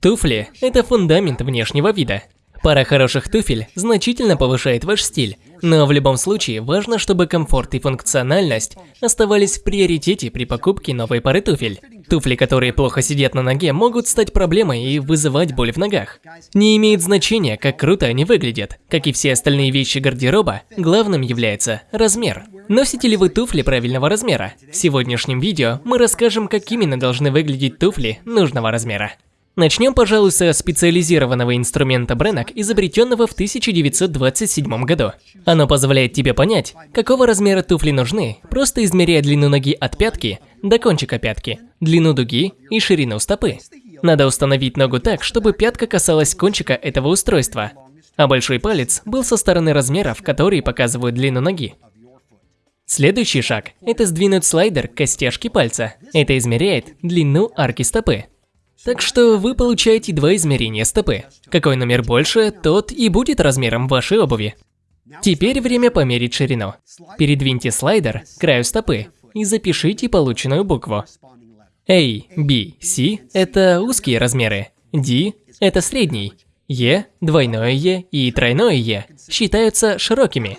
Туфли – это фундамент внешнего вида. Пара хороших туфель значительно повышает ваш стиль, но в любом случае важно, чтобы комфорт и функциональность оставались в приоритете при покупке новой пары туфель. Туфли, которые плохо сидят на ноге, могут стать проблемой и вызывать боль в ногах. Не имеет значения, как круто они выглядят. Как и все остальные вещи гардероба, главным является размер. Носите ли вы туфли правильного размера? В сегодняшнем видео мы расскажем, как именно должны выглядеть туфли нужного размера. Начнем, пожалуй, со специализированного инструмента Бренок, изобретенного в 1927 году. Оно позволяет тебе понять, какого размера туфли нужны, просто измеряя длину ноги от пятки до кончика пятки, длину дуги и ширину стопы. Надо установить ногу так, чтобы пятка касалась кончика этого устройства, а большой палец был со стороны размеров, которые показывают длину ноги. Следующий шаг – это сдвинуть слайдер к костяшке пальца. Это измеряет длину арки стопы. Так что вы получаете два измерения стопы. Какой номер больше, тот и будет размером вашей обуви. Теперь время померить ширину. Передвиньте слайдер к краю стопы и запишите полученную букву. A, B, C – это узкие размеры, D – это средний, E, двойное E и тройное E считаются широкими.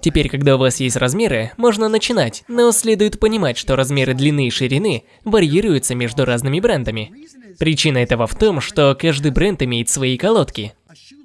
Теперь, когда у вас есть размеры, можно начинать, но следует понимать, что размеры длины и ширины варьируются между разными брендами. Причина этого в том, что каждый бренд имеет свои колодки.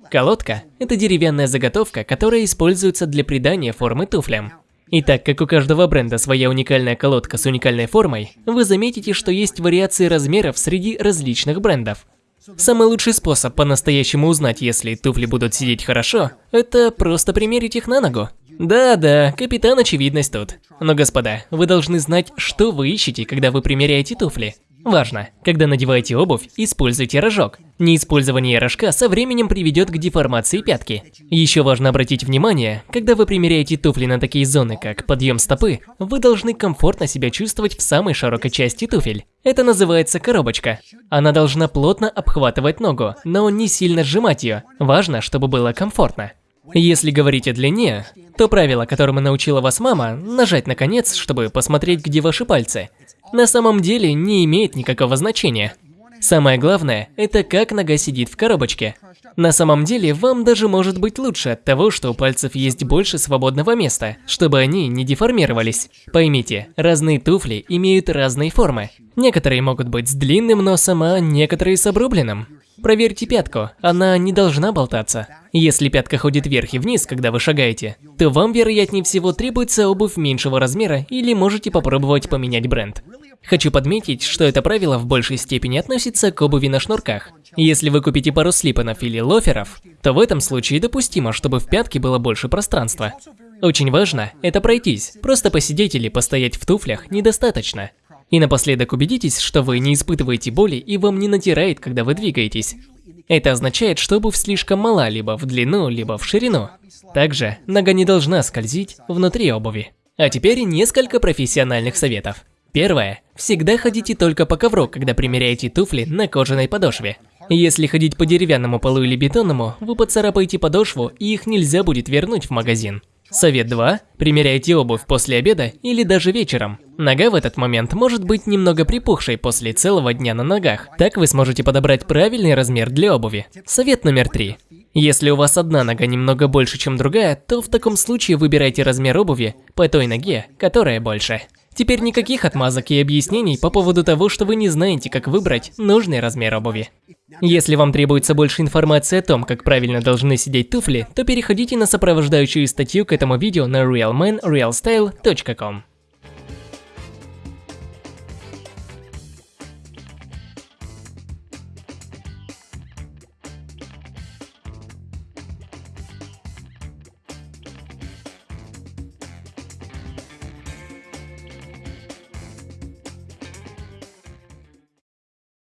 Колодка – это деревянная заготовка, которая используется для придания формы туфлям. И так как у каждого бренда своя уникальная колодка с уникальной формой, вы заметите, что есть вариации размеров среди различных брендов. Самый лучший способ по-настоящему узнать, если туфли будут сидеть хорошо, это просто примерить их на ногу. Да-да, капитан очевидность тут. Но, господа, вы должны знать, что вы ищете, когда вы примеряете туфли. Важно, когда надеваете обувь, используйте рожок. Неиспользование рожка со временем приведет к деформации пятки. Еще важно обратить внимание, когда вы примеряете туфли на такие зоны, как подъем стопы, вы должны комфортно себя чувствовать в самой широкой части туфель. Это называется коробочка. Она должна плотно обхватывать ногу, но не сильно сжимать ее. Важно, чтобы было комфортно. Если говорить о длине, то правило, которому научила вас мама, нажать на конец, чтобы посмотреть, где ваши пальцы – на самом деле не имеет никакого значения. Самое главное, это как нога сидит в коробочке. На самом деле, вам даже может быть лучше от того, что у пальцев есть больше свободного места, чтобы они не деформировались. Поймите, разные туфли имеют разные формы. Некоторые могут быть с длинным носом, а некоторые с обрубленным. Проверьте пятку, она не должна болтаться. Если пятка ходит вверх и вниз, когда вы шагаете, то вам, вероятнее всего, требуется обувь меньшего размера или можете попробовать поменять бренд. Хочу подметить, что это правило в большей степени относится к обуви на шнурках. Если вы купите пару слипанов или лоферов, то в этом случае допустимо, чтобы в пятке было больше пространства. Очень важно – это пройтись, просто посидеть или постоять в туфлях недостаточно. И напоследок убедитесь, что вы не испытываете боли и вам не натирает, когда вы двигаетесь. Это означает, что обувь слишком мала либо в длину, либо в ширину. Также нога не должна скользить внутри обуви. А теперь несколько профессиональных советов. Первое. Всегда ходите только по ковру, когда примеряете туфли на кожаной подошве. Если ходить по деревянному полу или бетонному, вы поцарапаете подошву и их нельзя будет вернуть в магазин. Совет 2. Примеряйте обувь после обеда или даже вечером. Нога в этот момент может быть немного припухшей после целого дня на ногах. Так вы сможете подобрать правильный размер для обуви. Совет номер 3. Если у вас одна нога немного больше, чем другая, то в таком случае выбирайте размер обуви по той ноге, которая больше. Теперь никаких отмазок и объяснений по поводу того, что вы не знаете, как выбрать нужный размер обуви. Если вам требуется больше информации о том, как правильно должны сидеть туфли, то переходите на сопровождающую статью к этому видео на realmanrealstyle.com.